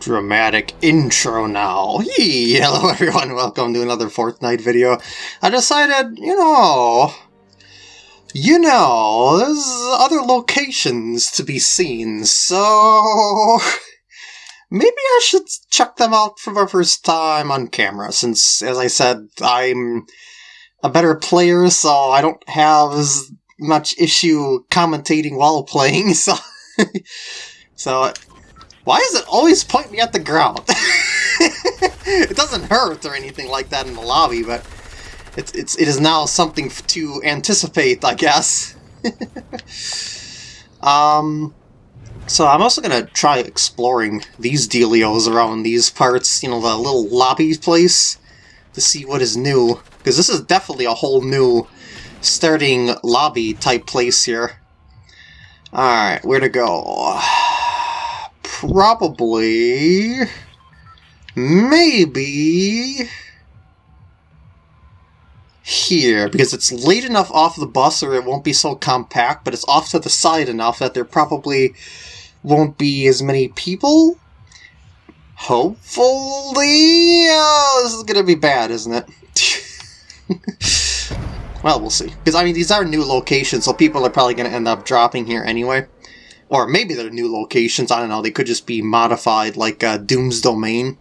dramatic intro now. Hey, hello everyone, welcome to another Fortnite video. I decided, you know, you know, there's other locations to be seen, so maybe I should check them out for the first time on camera, since, as I said, I'm a better player, so I don't have as much issue commentating while playing, so... so why does it always point me at the ground? it doesn't hurt or anything like that in the lobby, but it's, it's, it is now something to anticipate, I guess. um, so I'm also going to try exploring these dealios around these parts, you know, the little lobby place, to see what is new. Because this is definitely a whole new starting lobby type place here. Alright, where to go? Probably... Maybe... Here, because it's late enough off the bus or it won't be so compact, but it's off to the side enough that there probably won't be as many people? Hopefully... Oh, this is gonna be bad, isn't it? well, we'll see. Because, I mean, these are new locations, so people are probably to end up dropping here anyway. Or maybe they're new locations, I don't know, they could just be modified like uh, Doom's Domain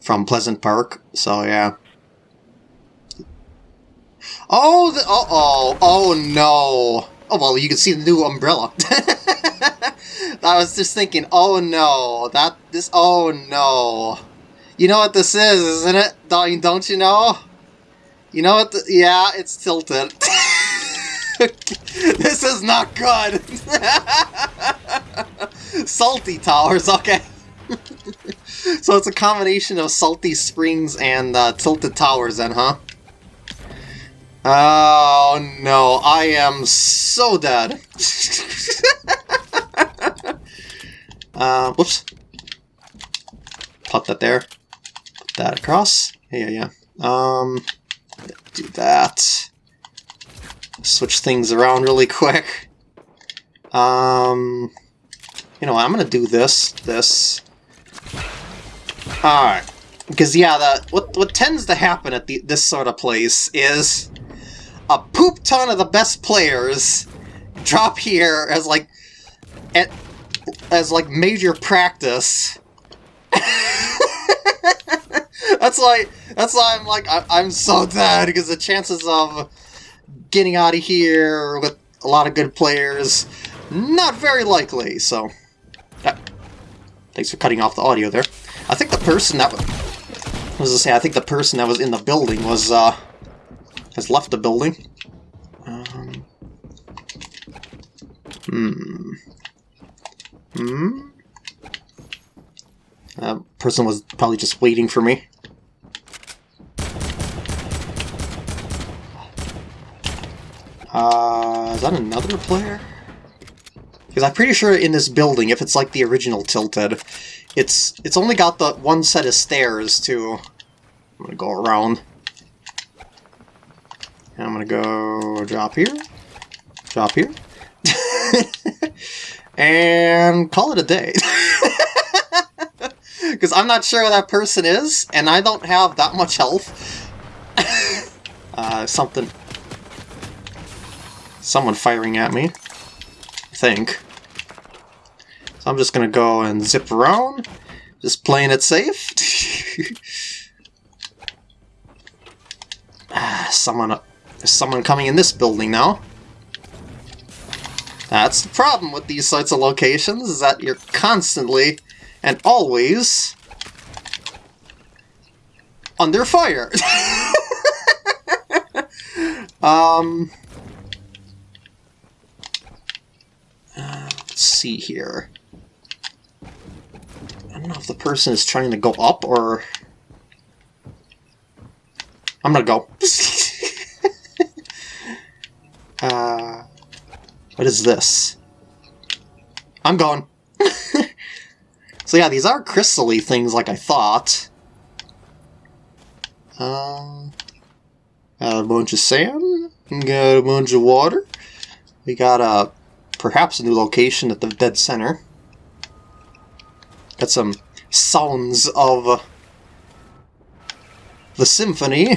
from Pleasant Park, so yeah. Oh, the, uh oh, oh no. Oh, well, you can see the new umbrella. I was just thinking, oh no, that, this, oh no. You know what this is, isn't it? Don't, don't you know? You know what, the, yeah, it's tilted. this is not good! salty towers, okay. so it's a combination of salty springs and uh, tilted towers then, huh? Oh no, I am so dead. uh, whoops. Put that there. Put that across. Yeah, yeah, yeah. Um, do that switch things around really quick. Um, you know, I'm gonna do this, this. Alright. Because, yeah, the, what, what tends to happen at the, this sort of place is a poop ton of the best players drop here as, like, at, as, like, major practice. that's why, that's why I'm, like, I, I'm so dead, because the chances of getting out of here with a lot of good players, not very likely, so... Uh, thanks for cutting off the audio there. I think the person that was... I say, I think the person that was in the building was, uh... has left the building. Um... Hmm... Hmm? That person was probably just waiting for me. Uh, is that another player? Because I'm pretty sure in this building, if it's like the original Tilted, it's it's only got the one set of stairs to... I'm gonna go around. And I'm gonna go drop here, drop here, and call it a day. Because I'm not sure who that person is, and I don't have that much health. uh, something someone firing at me. I think. So I'm just gonna go and zip around, just playing it safe. ah, someone, there's someone coming in this building now. That's the problem with these sorts of locations, is that you're constantly and always under fire. um, see here. I don't know if the person is trying to go up or... I'm gonna go. uh, what is this? I'm going. so yeah, these are crystally things like I thought. Um, got a bunch of sand, got a bunch of water. We got a perhaps a new location at the dead center. Got some sounds of the symphony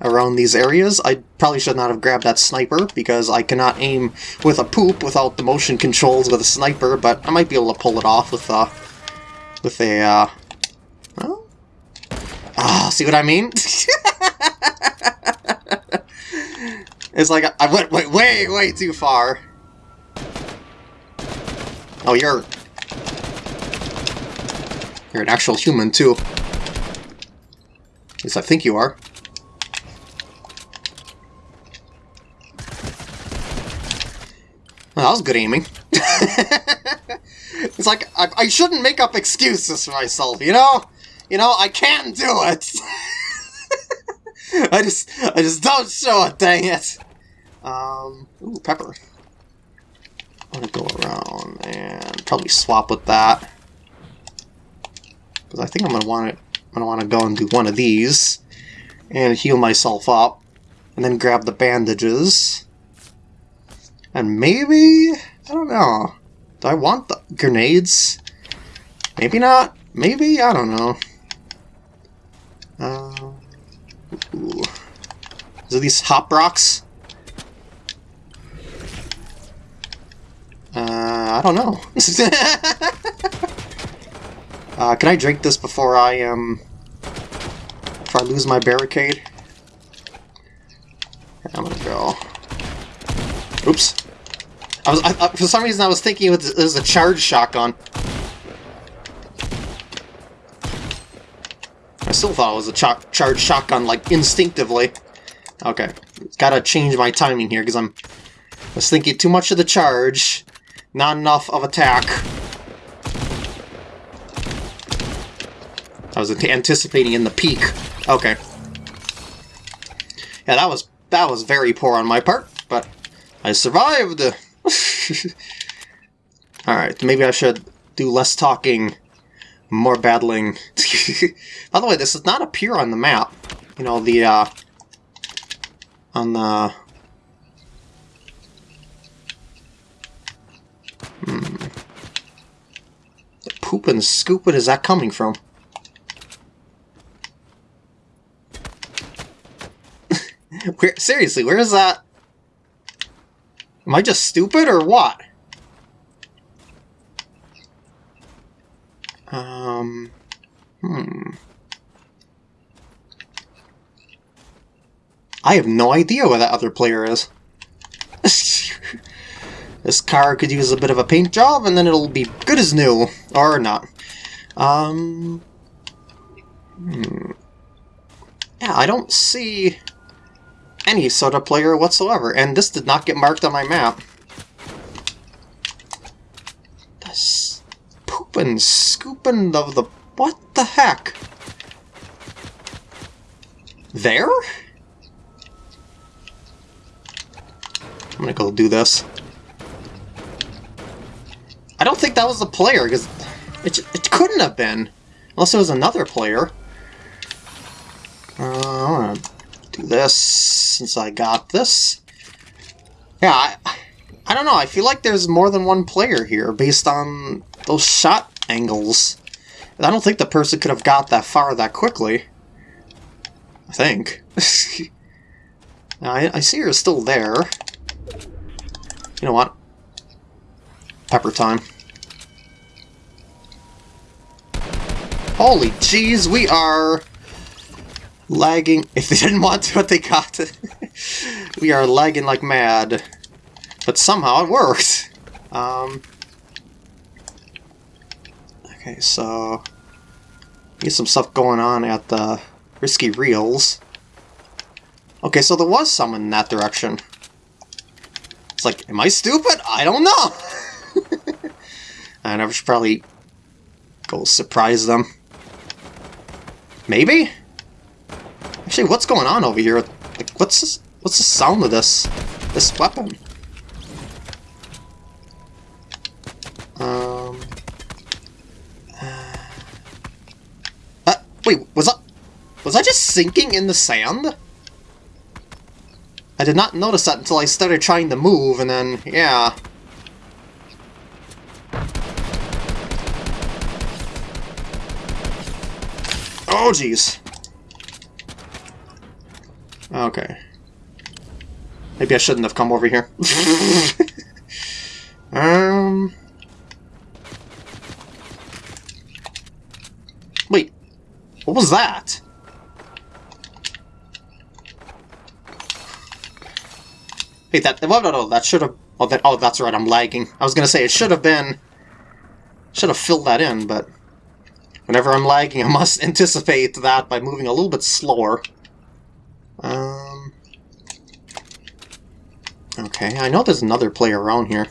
around these areas. I probably should not have grabbed that sniper because I cannot aim with a poop without the motion controls with a sniper, but I might be able to pull it off with a... with a, uh... Well, ah, see what I mean? it's like I went way, way, way too far. Oh, you're... You're an actual human, too. At least I think you are. Well, that was good aiming. it's like, I, I shouldn't make up excuses for myself, you know? You know, I can do it! I just, I just don't show it, dang it! Um, ooh, pepper. I'm gonna go around and probably swap with that. Because I think I'm gonna want it, I'm gonna want to go and do one of these and heal myself up, and then grab the bandages. And maybe... I don't know. Do I want the grenades? Maybe not. Maybe? I don't know. Uh, ooh. These hop rocks? Uh, I don't know. uh, can I drink this before I, um... Before I lose my barricade? I'm gonna go... Oops. I was, I, I, for some reason I was thinking it was, it was a charge shotgun. I still thought it was a ch charged shotgun, like, instinctively. Okay, gotta change my timing here, because I'm I was thinking too much of the charge, not enough of attack. I was anticipating in the peak. Okay. Yeah, that was that was very poor on my part, but I survived! Alright, maybe I should do less talking, more battling. By the way, this does not appear on the map. You know, the, uh... On the... poop scooping is that coming from? where, seriously, where is that? Am I just stupid or what? Um, hmm. I have no idea where that other player is. this car could use a bit of a paint job, and then it'll be good as new. Or not. Um... Hmm. Yeah, I don't see any sort of player whatsoever, and this did not get marked on my map. This pooping, scooping of the... What the heck? There? I'm gonna go do this. I don't think that was the player, because it, it couldn't have been. Unless it was another player. Uh, do this since I got this. Yeah, I, I don't know. I feel like there's more than one player here based on those shot angles. I don't think the person could have got that far that quickly. I think. I, I see her still there. You know what? Pepper time. Holy jeez, we are lagging. If they didn't want to, what they got. we are lagging like mad. But somehow it works. Um, okay, so... Get some stuff going on at the Risky Reels. Okay, so there was someone in that direction. It's like, am I stupid? I don't know! and I should probably go surprise them. Maybe? Actually, what's going on over here? Like, what's this, what's the sound of this this weapon? Um. Uh, uh, wait, was I was I just sinking in the sand? I did not notice that until I started trying to move, and then yeah. Oh, jeez. Okay. Maybe I shouldn't have come over here. um... Wait. What was that? Wait, that... No, no, no, that should have... Oh, that, oh, that's right, I'm lagging. I was gonna say, it should have been... Should have filled that in, but... Whenever I'm lagging, I must anticipate that by moving a little bit slower. Um... Okay, I know there's another player around here.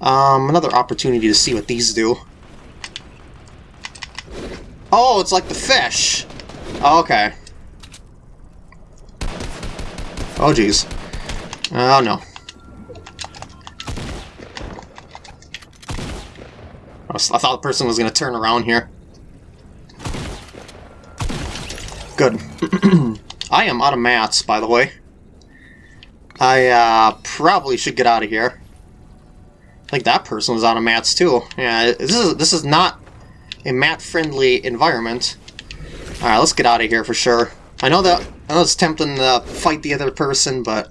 Um, another opportunity to see what these do. Oh, it's like the fish! Oh, okay. Oh, jeez. Oh, no. I thought the person was going to turn around here. Good. I am out of mats, by the way. I uh, probably should get out of here. I think that person was out of mats too. Yeah, this is this is not a mat-friendly environment. Alright, let's get out of here for sure. I know that I know it's tempting to fight the other person, but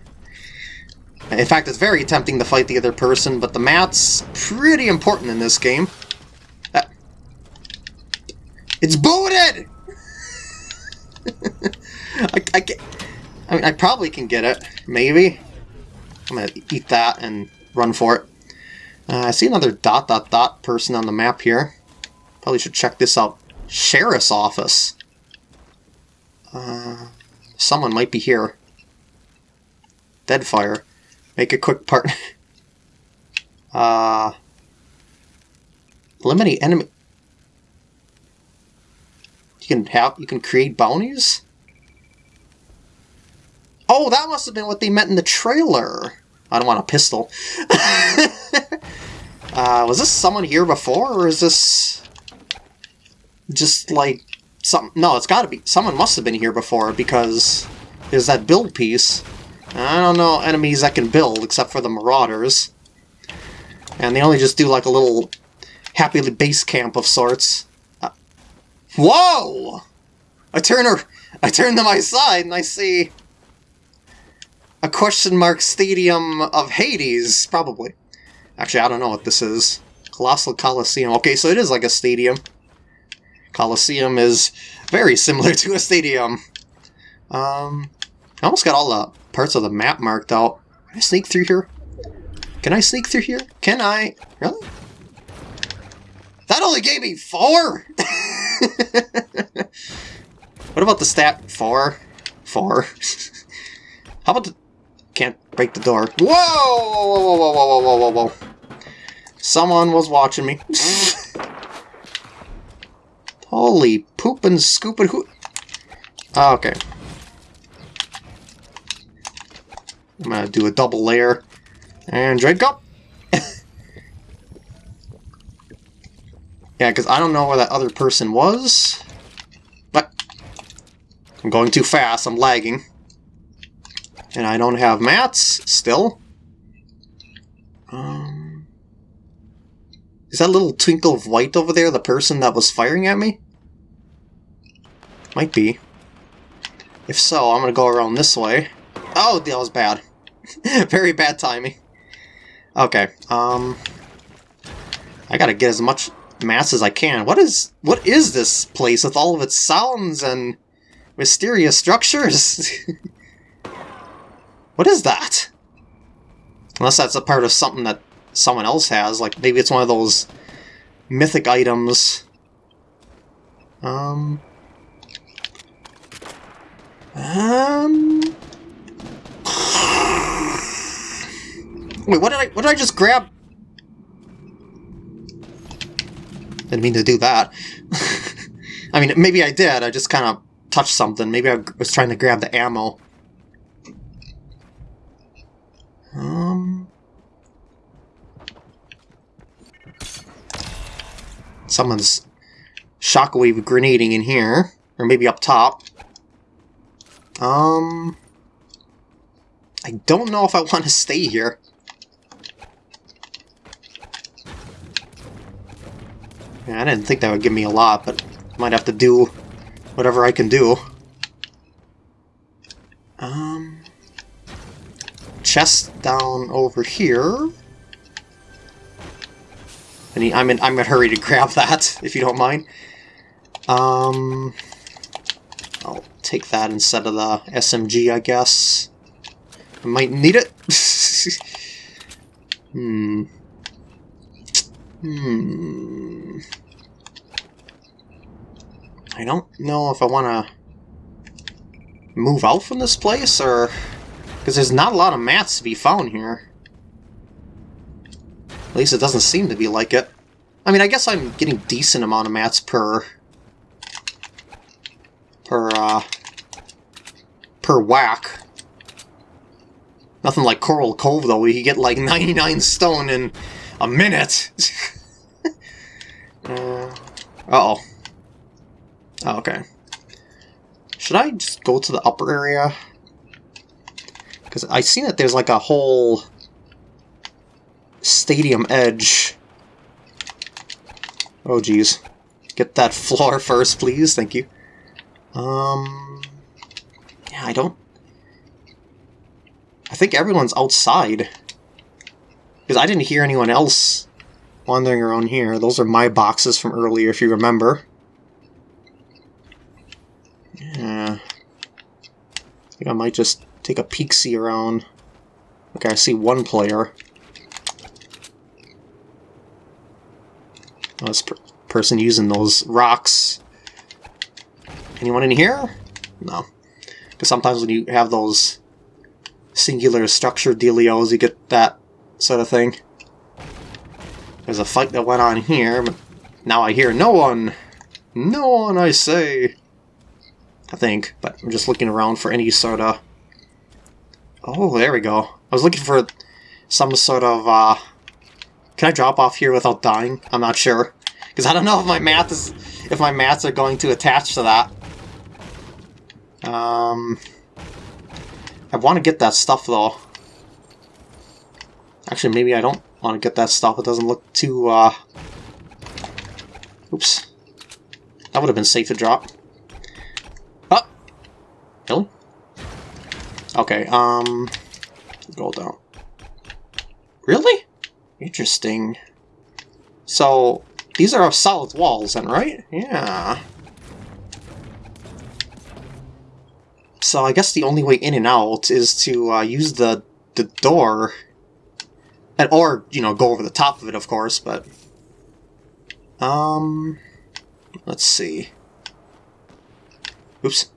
in fact, it's very tempting to fight the other person, but the mat's pretty important in this game. Uh, it's booted! I, I, I, mean, I probably can get it. Maybe. I'm gonna eat that and run for it. Uh, I see another dot dot dot person on the map here. Probably should check this out. Sheriff's office. Uh, someone might be here. Deadfire. Make a quick part. uh, eliminate enemy. You can have. You can create bounties. Oh, that must have been what they meant in the trailer. I don't want a pistol. uh, was this someone here before, or is this just like some? No, it's got to be. Someone must have been here before because there's that build piece. I don't know enemies that can build except for the Marauders, and they only just do like a little happy base camp of sorts. Whoa! I turn her. I turn to my side and I see a question mark stadium of Hades, probably. Actually, I don't know what this is. Colossal Coliseum. Okay, so it is like a stadium. Coliseum is very similar to a stadium. Um, I almost got all the parts of the map marked out. Can I sneak through here? Can I sneak through here? Can I? Really? That only gave me four? what about the stat? Four? Four. How about the can't break the door. Whoa! Whoa, whoa, whoa, whoa, whoa, whoa, whoa. Someone was watching me. Holy poop and scoop and who... Oh, ah, okay. I'm gonna do a double layer. And drink up! Yeah, because I don't know where that other person was. But... I'm going too fast, I'm lagging. And I don't have mats still. Um, is that little twinkle of white over there the person that was firing at me? Might be. If so, I'm going to go around this way. Oh, that was bad. Very bad timing. Okay, um... I gotta get as much mass as I can. What is what is this place with all of its sounds and mysterious structures? What is that? Unless that's a part of something that someone else has, like maybe it's one of those mythic items. Um... Um... Wait, what did I, what did I just grab? Didn't mean to do that. I mean, maybe I did, I just kind of touched something. Maybe I was trying to grab the ammo. Um... Someone's shockwave grenading in here. Or maybe up top. Um... I don't know if I want to stay here. I didn't think that would give me a lot, but might have to do whatever I can do. Um, chest down over here. And I'm in I'm in a hurry to grab that, if you don't mind. Um, I'll take that instead of the SMG, I guess. I might need it. hmm. Hmm. I don't know if I want to move out from this place, or... Because there's not a lot of mats to be found here. At least it doesn't seem to be like it. I mean, I guess I'm getting decent amount of mats per... Per, uh... Per whack. Nothing like Coral Cove, though, where you get like 99 stone in a minute! uh, uh-oh. Oh, okay. Should I just go to the upper area? Because I see that there's like a whole stadium edge. Oh, geez. Get that floor first, please. Thank you. Um... Yeah, I don't... I think everyone's outside. Because I didn't hear anyone else wandering around here. Those are my boxes from earlier, if you remember. Yeah. I think I might just take a peek-see around. Okay, I see one player. Oh, this per person using those rocks. Anyone in here? No. Because sometimes when you have those singular structure dealios, you get that sort of thing. There's a fight that went on here, but now I hear no one. No one, I say. I think, but I'm just looking around for any sort of... Oh, there we go. I was looking for some sort of, uh... Can I drop off here without dying? I'm not sure. Because I don't know if my math is... If my mats are going to attach to that. Um... I want to get that stuff, though. Actually, maybe I don't want to get that stuff. It doesn't look too, uh... Oops. That would have been safe to drop. Really? Okay, um... Go down. Really? Interesting. So, these are solid walls then, right? Yeah. So I guess the only way in and out is to uh, use the, the door. And, or, you know, go over the top of it, of course, but... Um... Let's see. Oops.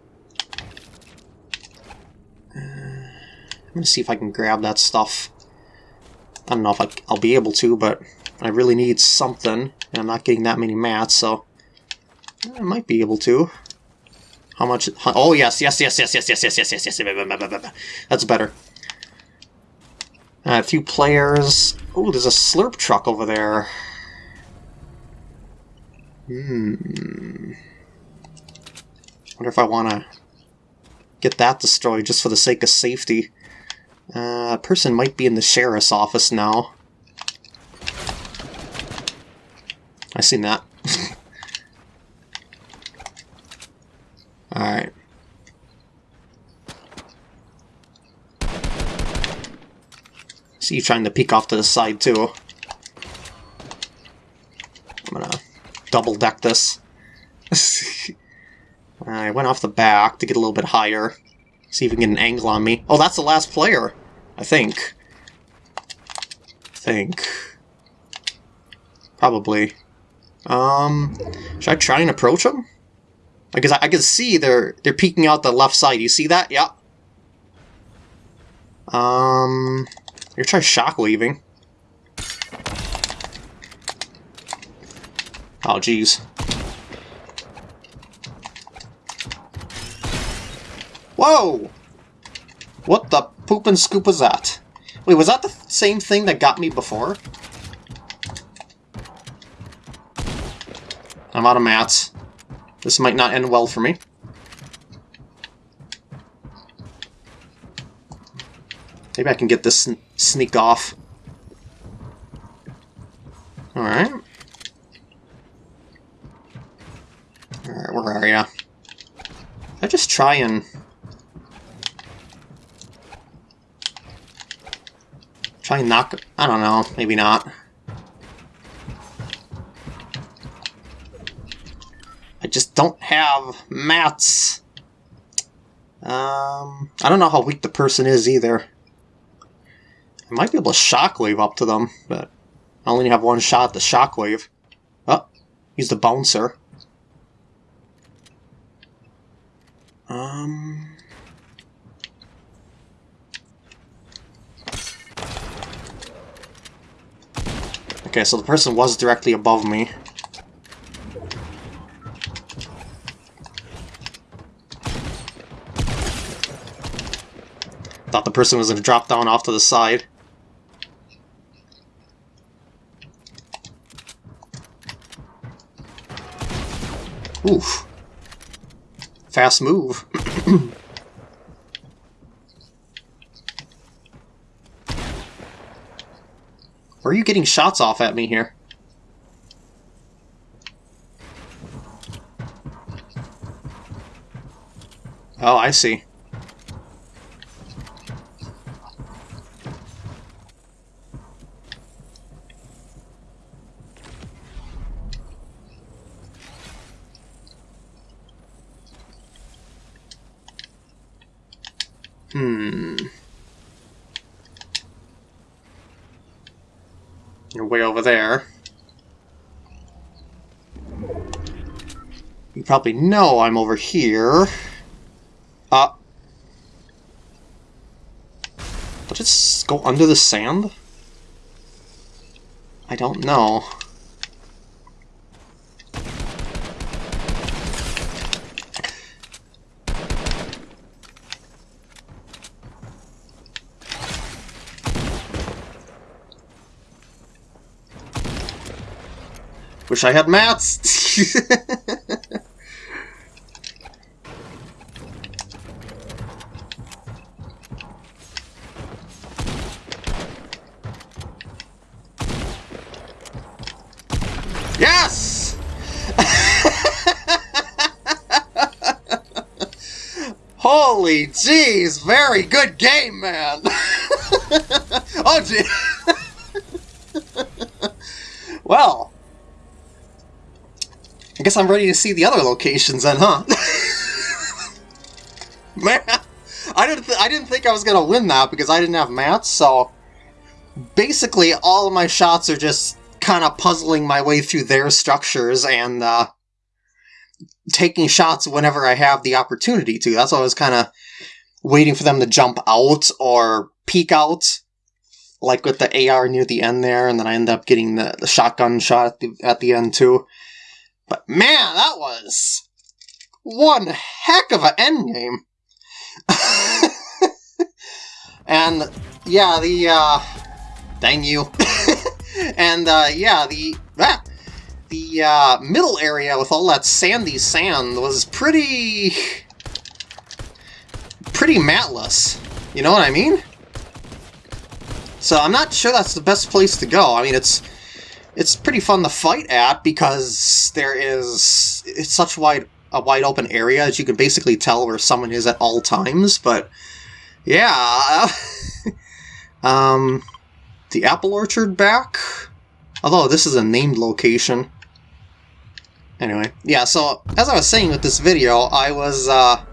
I'm gonna see if I can grab that stuff. I don't know if I, will be able to, but I really need something, and I'm not getting that many mats, so I might be able to. How much? Oh, yes, yes, yes, yes, yes, yes, yes, yes, yes, yes, That's better. Uh, a few players. Oh, there's a slurp truck over there. Hmm. wonder if I want to get that destroyed just for the sake of safety. Uh, a person might be in the sheriff's office now. I seen that. Alright. See you trying to peek off to the side too. I'm gonna double deck this. I went off the back to get a little bit higher. See if we can get an angle on me. Oh, that's the last player. I think. think. Probably. Um, should I try and approach them? Because I, I can see they're they're peeking out the left side. You see that? Yeah. Um, you try shock leaving. Oh, jeez. Whoa! What the poop and scoop was that? Wait, was that the same thing that got me before? I'm out of mats. This might not end well for me. Maybe I can get this sn sneak off. Alright. Alright, where are ya? I just try and... Try and knock... I don't know, maybe not. I just don't have mats. Um, I don't know how weak the person is either. I might be able to shockwave up to them, but I only have one shot at the shockwave. Oh, he's the bouncer. Um... Okay, so the person was directly above me. Thought the person was going to drop down off to the side. Oof. Fast move. Where are you getting shots off at me here? Oh, I see. Hmm. You're way over there. You probably know I'm over here. Uh. Did it go under the sand? I don't know. Wish I had mats! Holy jeez, very good game, man! oh, gee. well, I guess I'm ready to see the other locations then, huh? Man, I didn't I didn't think I was gonna win that because I didn't have mats. So basically, all of my shots are just kind of puzzling my way through their structures and uh, taking shots whenever I have the opportunity to. That's why I was kind of waiting for them to jump out or peek out, like with the AR near the end there, and then I end up getting the, the shotgun shot at the, at the end too. But man, that was one heck of an endgame. and yeah, the uh, dang you. and uh, yeah, the ah, the uh, middle area with all that sandy sand was pretty pretty matless. You know what I mean? So I'm not sure that's the best place to go. I mean, it's it's pretty fun to fight at because there is it's such wide a wide open area that you can basically tell where someone is at all times. But yeah, um, the apple orchard back. Although this is a named location. Anyway, yeah. So as I was saying with this video, I was uh,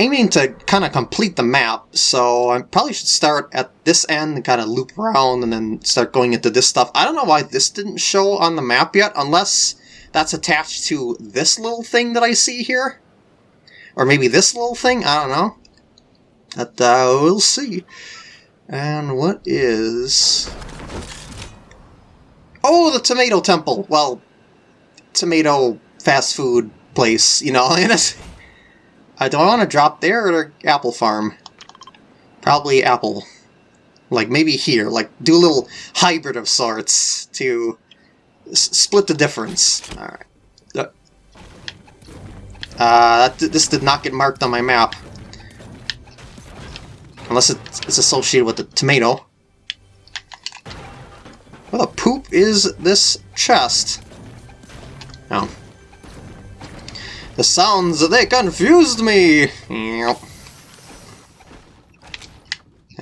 aiming to kind of complete the map, so I probably should start at this end and kind of loop around and then start going into this stuff. I don't know why this didn't show on the map yet, unless that's attached to this little thing that I see here. Or maybe this little thing, I don't know. But uh, we'll see. And what is... Oh, the Tomato Temple! Well, tomato fast food place, you know, Uh, do I want to drop there or Apple Farm? Probably Apple. Like, maybe here. Like, do a little hybrid of sorts to split the difference. Alright. Uh, uh this did not get marked on my map. Unless it's associated with the tomato. What the poop is this chest? Oh. The sounds, they confused me!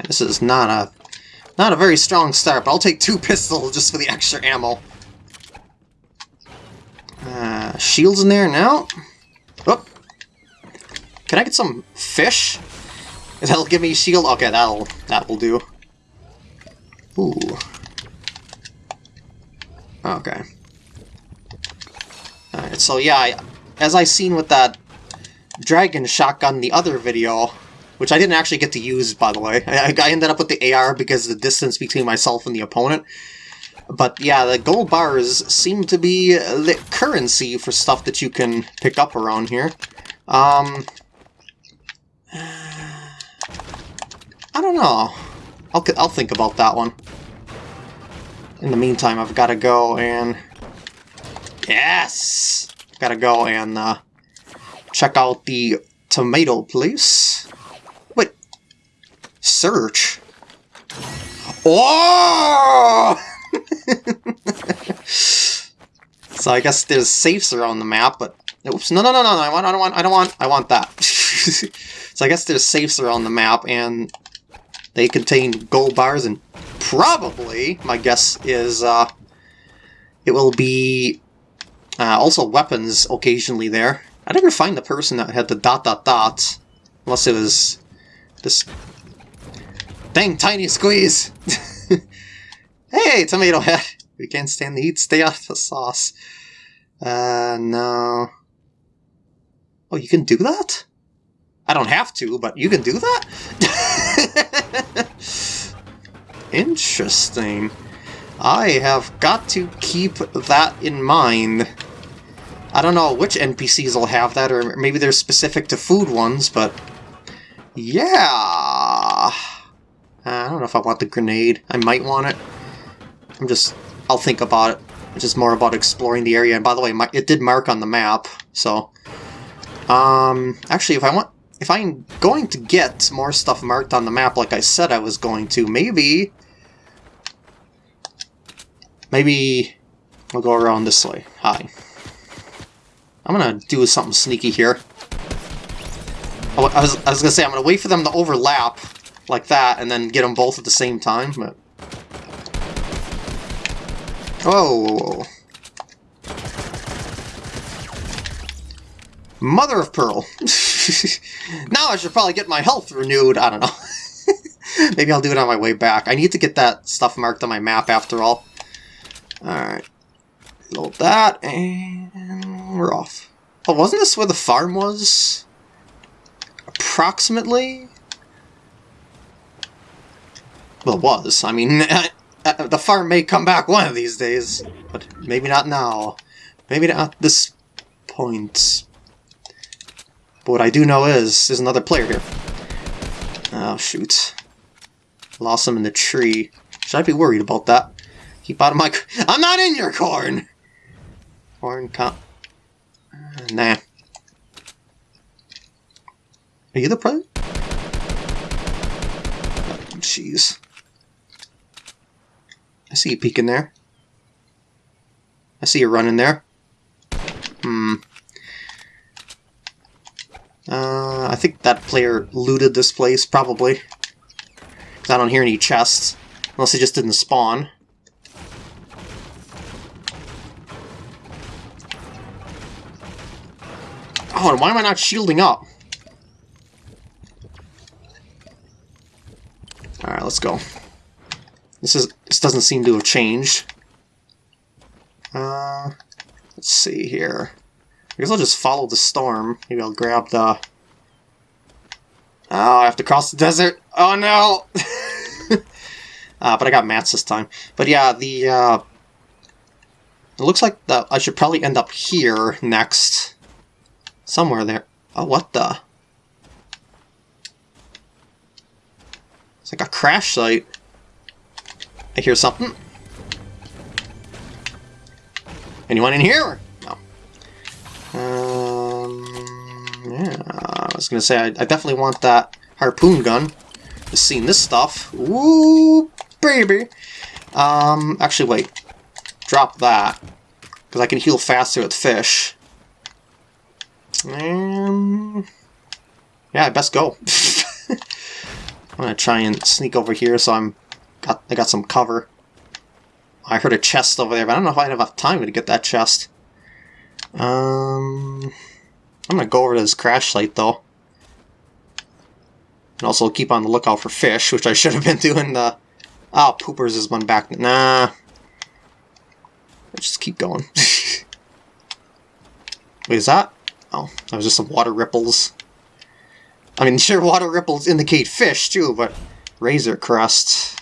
This is not a not a very strong start, but I'll take two pistols just for the extra ammo. Uh, shields in there now. Oh. Can I get some fish? That'll give me shield? Okay, that'll that will do. Ooh. Okay. So yeah, I, as I seen with that dragon shotgun the other video, which I didn't actually get to use, by the way. I, I ended up with the AR because the distance between myself and the opponent. But yeah, the gold bars seem to be the currency for stuff that you can pick up around here. Um, I don't know. I'll, I'll think about that one. In the meantime, I've got to go and... Yes! Gotta go and uh, check out the tomato place. Wait. Search? Oh! so I guess there's safes around the map, but oops, no, no, no, no, no, I want, I don't want, I don't want, I want that. so I guess there's safes around the map, and they contain gold bars, and probably, my guess is, uh, it will be uh, also weapons occasionally there. I didn't find the person that had the dot dot dot, unless it was this dang tiny squeeze. hey, tomato head. We can't stand the heat. Stay out of the sauce. Uh, no. Oh, you can do that? I don't have to, but you can do that? Interesting. I have got to keep that in mind. I don't know which NPCs will have that, or maybe they're specific to food ones, but... Yeah... I don't know if I want the grenade. I might want it. I'm just I'll think about it. It's just more about exploring the area. And by the way, my, it did mark on the map, so... Um, actually, if I want... If I'm going to get more stuff marked on the map like I said I was going to, maybe... Maybe... I'll go around this way. Hi. I'm gonna do something sneaky here. I was, I was gonna say, I'm gonna wait for them to overlap like that, and then get them both at the same time, but... Oh! Mother of Pearl! now I should probably get my health renewed, I don't know. Maybe I'll do it on my way back. I need to get that stuff marked on my map after all. Alright. Load that, and we're off. Oh, wasn't this where the farm was? Approximately? Well, it was. I mean, Uh, the farm may come back one of these days, but maybe not now. Maybe not at this point. But what I do know is, there's another player here. Oh, shoot. Lost him in the tree. Should I be worried about that? Keep out of my... I'm not in your corn! Corn com... Nah. Are you the player? Jeez. I see you peeking there. I see you running there. Hmm. Uh, I think that player looted this place, probably. Because I don't hear any chests. Unless he just didn't spawn. Why am I not shielding up? Alright, let's go. This is this doesn't seem to have changed. Uh, let's see here. I guess I'll just follow the storm. Maybe I'll grab the... Oh, I have to cross the desert. Oh no! uh, but I got mats this time. But yeah, the... Uh, it looks like the, I should probably end up here next. Somewhere there. Oh, what the? It's like a crash site. I hear something. Anyone in here? No. Um, yeah, I was to say, I, I, definitely want that harpoon gun. Just seeing this stuff. Ooh, baby! Um, actually, wait. Drop that. Because I can heal faster with fish. Um, yeah, I best go. I'm gonna try and sneak over here so I'm got I got some cover. I heard a chest over there, but I don't know if I have enough time to get that chest. Um, I'm gonna go over to this crash site though. And also keep on the lookout for fish, which I should have been doing the... Oh, Poopers is one back. Nah. Just keep going. Wait, is that? Oh, that was just some water ripples. I mean, sure, water ripples indicate fish, too, but... Razor Crest...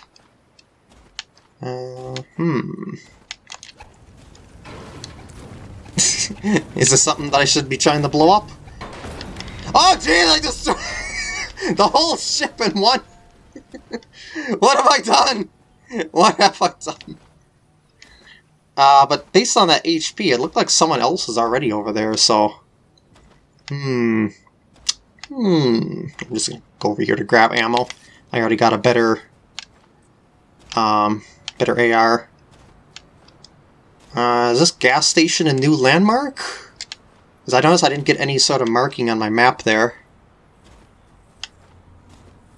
Uh, hmm... Is this something that I should be trying to blow up? Oh, jeez, I just... the whole ship in one! what have I done? What have I done? Uh, but based on that HP, it looked like someone else is already over there, so... Hmm... Hmm... I'm just gonna go over here to grab ammo. I already got a better... Um, better AR. Uh, is this gas station a new landmark? Because I noticed I didn't get any sort of marking on my map there.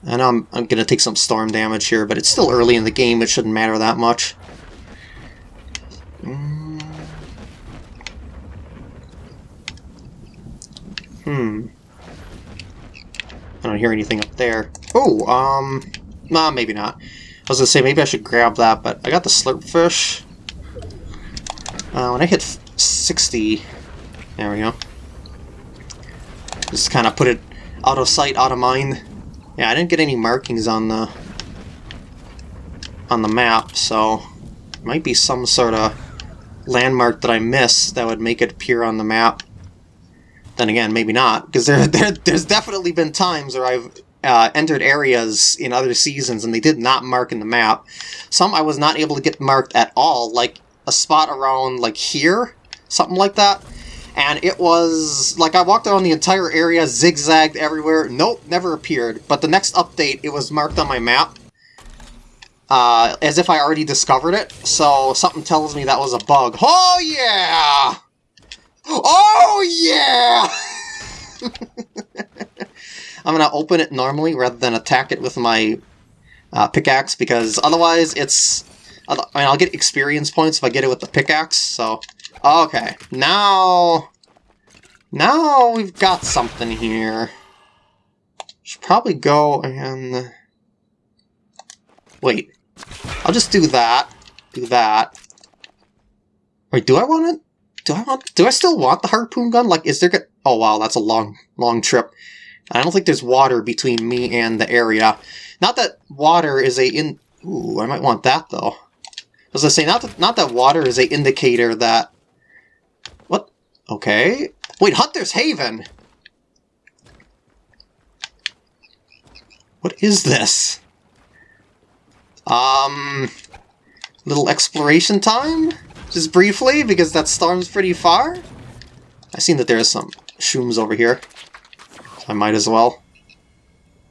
And I'm, I'm going to take some storm damage here, but it's still early in the game, it shouldn't matter that much. Hmm. I don't hear anything up there. Oh, um... Nah, maybe not. I was to say, maybe I should grab that, but I got the slurp fish. Uh, when I hit 60... There we go. Just kind of put it out of sight, out of mind. Yeah, I didn't get any markings on the on the map, so might be some sort of landmark that I missed that would make it appear on the map. Then again, maybe not, because there, there there's definitely been times where I've uh, entered areas in other seasons and they did not mark in the map. Some I was not able to get marked at all, like a spot around like here, something like that and it was like I walked around the entire area, zigzagged everywhere. Nope, never appeared. But the next update, it was marked on my map. Uh, as if I already discovered it, so something tells me that was a bug. Oh yeah! Oh yeah! I'm gonna open it normally rather than attack it with my uh, pickaxe because otherwise it's... I mean, I'll get experience points if I get it with the pickaxe, so Okay, now... Now we've got something here. Should probably go and... Wait. I'll just do that. Do that. Wait, do I want it? Do I want... Do I still want the harpoon gun? Like, is there... Oh, wow, that's a long, long trip. I don't think there's water between me and the area. Not that water is a in... Ooh, I might want that, though. As I say, not that, not that water is a indicator that What? Okay. Wait, Hunter's Haven! What is this? Um... Little exploration time? Just briefly, because that storm's pretty far? I've seen that there's some shrooms over here. So I might as well.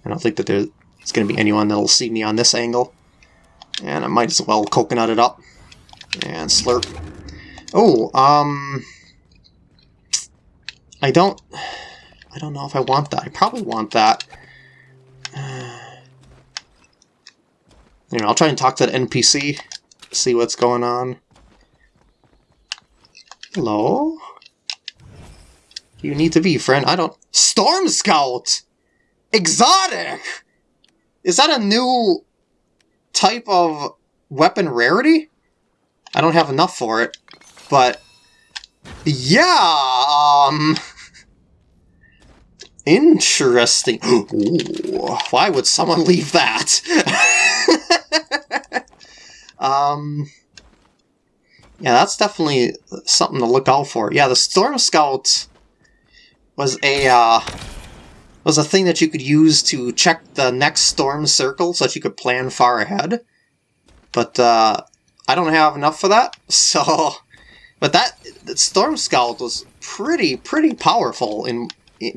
I don't think that there's going to be anyone that'll see me on this angle. And I might as well coconut it up. And slurp. Oh, um... I don't... I don't know if I want that. I probably want that. you know, I'll try and talk to the NPC, see what's going on. Hello? You need to be, friend. I don't... Storm Scout! Exotic! Is that a new type of weapon rarity? I don't have enough for it, but yeah, um... Interesting. Ooh, why would someone leave that? um... Yeah, that's definitely something to look out for. Yeah, the Storm Scout was a, uh, was a thing that you could use to check the next storm circle so that you could plan far ahead. But, uh, I don't have enough for that, so but that, Storm Scout was pretty, pretty powerful in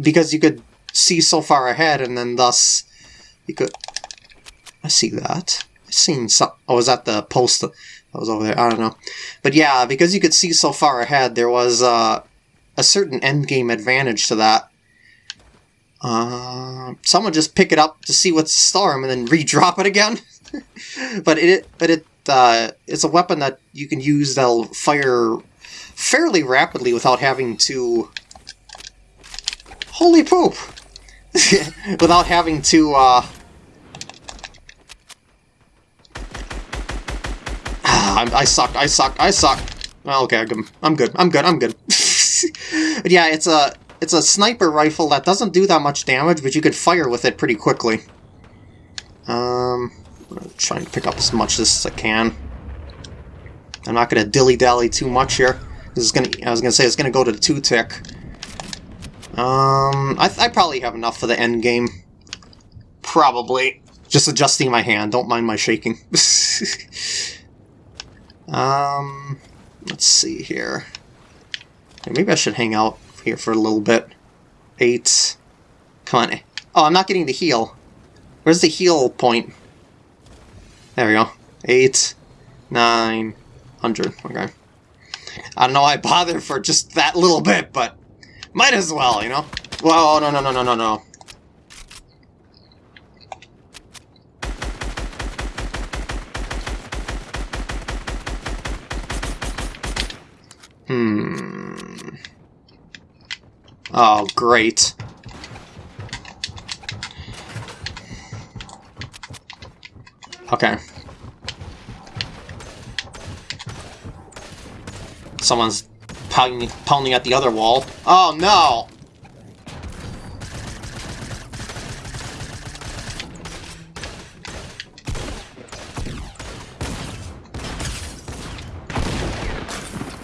because you could see so far ahead, and then thus you could. I see that. I seen some. Oh, was that the post that was over there? I don't know. But yeah, because you could see so far ahead, there was uh, a certain endgame advantage to that. Uh, someone just pick it up to see what's the storm and then re-drop it again. but it, but it, uh, it's a weapon that you can use that'll fire fairly rapidly without having to. Holy poop! without having to. Uh, I, I suck. I suck. I suck. Oh, okay, I'm good. I'm good. I'm good. I'm but yeah, it's a it's a sniper rifle that doesn't do that much damage, but you could fire with it pretty quickly. Um, I'm trying to pick up as much as I can. I'm not going to dilly-dally too much here. This is gonna. I was gonna say it's gonna go to the two tick. Um, I, I probably have enough for the end game. Probably. Just adjusting my hand. Don't mind my shaking. um, let's see here. Maybe I should hang out here for a little bit. Eight. Come on. Oh, I'm not getting the heal. Where's the heal point? There we go. Eight. Nine. Hundred. Okay. I don't know why I bother for just that little bit, but might as well, you know? Whoa, no, no, no, no, no, no. Hmm. Oh, great. Okay. Someone's pounding, pounding at the other wall. Oh no!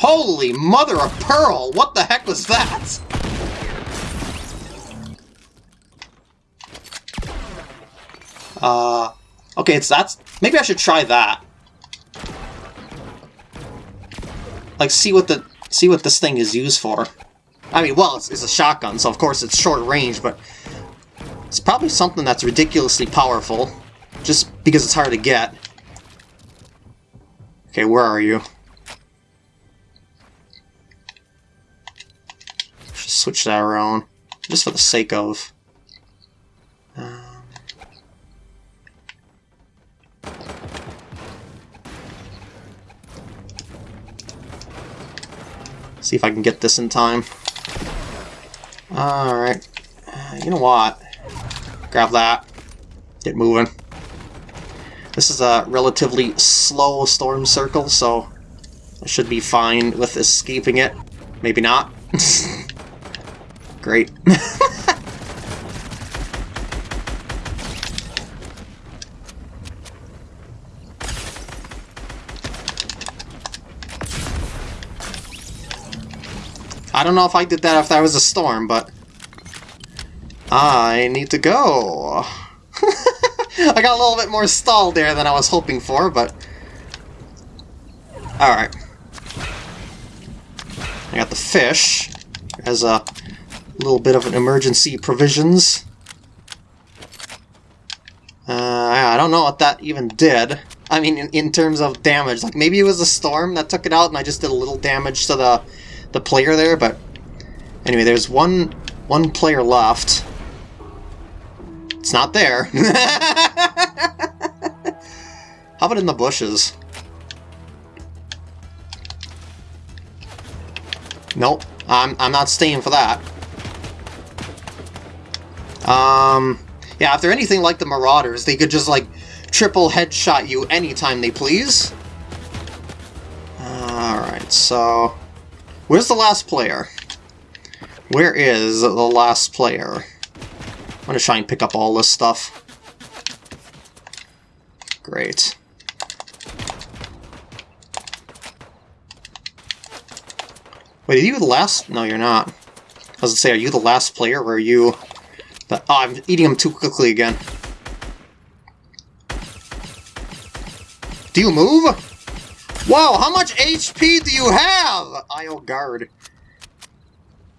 Holy mother of pearl! What the heck was that? Uh, okay, it's that's... Maybe I should try that. like see what the see what this thing is used for. I mean, well, it's, it's a shotgun, so of course it's short range, but it's probably something that's ridiculously powerful, just because it's hard to get. Okay, where are you? Switch that around, just for the sake of. Uh, See if I can get this in time. Alright. Uh, you know what? Grab that. Get moving. This is a relatively slow storm circle, so I should be fine with escaping it. Maybe not. Great. I don't know if I did that if that was a storm, but... I need to go. I got a little bit more stalled there than I was hoping for, but... Alright. I got the fish as a little bit of an emergency provisions. Uh, I don't know what that even did. I mean, in, in terms of damage. Like, maybe it was a storm that took it out and I just did a little damage to the the player there, but anyway, there's one one player left. It's not there. How about in the bushes? Nope, I'm, I'm not staying for that. Um, yeah, if they're anything like the Marauders, they could just, like, triple headshot you anytime they please. Alright, so... Where's the last player? Where is the last player? I'm gonna try and pick up all this stuff. Great. Wait, are you the last? No, you're not. I was gonna say, are you the last player, or are you... The... Oh, I'm eating them too quickly again. Do you move? Whoa, how much HP do you have? IO guard.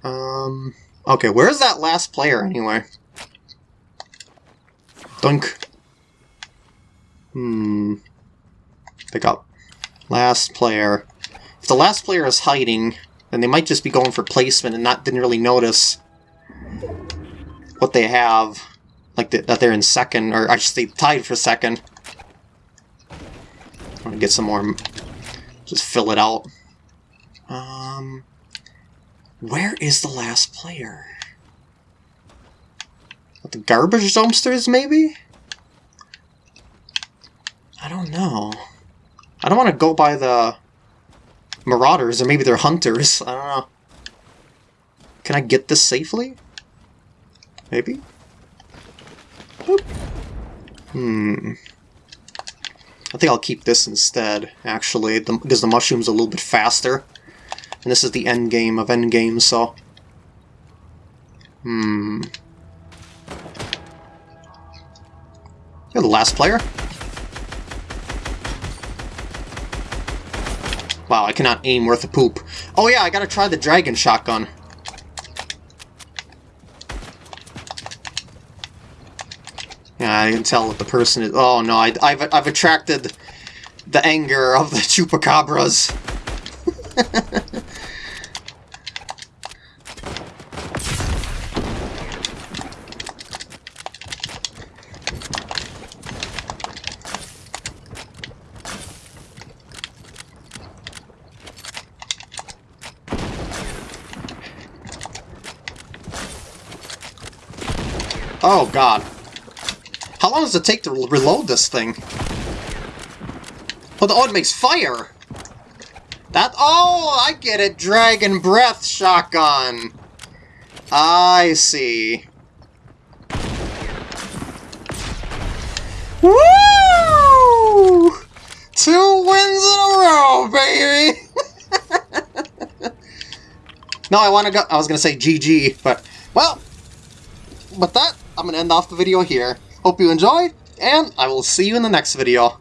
Um, okay, where's that last player anyway? Dunk. Hmm. Pick up. Last player. If the last player is hiding, then they might just be going for placement and not didn't really notice what they have. Like the, that they're in second, or say tied for second. I'm gonna get some more... Just fill it out. Um... Where is the last player? At The garbage dumpsters, maybe? I don't know. I don't want to go by the marauders, or maybe they're hunters. I don't know. Can I get this safely? Maybe? Boop. Hmm. I think I'll keep this instead, actually, because the mushroom's a little bit faster. And this is the end game of end games, so... Hmm... You're the last player. Wow, I cannot aim worth a poop. Oh yeah, I gotta try the dragon shotgun. Yeah, I can tell what the person is... Oh no, I, have I've attracted the anger of the chupacabras. Oh god. How long does it take to reload this thing? Oh, the, it makes fire! That- Oh, I get it! Dragon Breath Shotgun! I see. Woo! Two wins in a row, baby! no, I want to go- I was gonna say GG, but, well, with that, I'm going to end off the video here. Hope you enjoyed, and I will see you in the next video.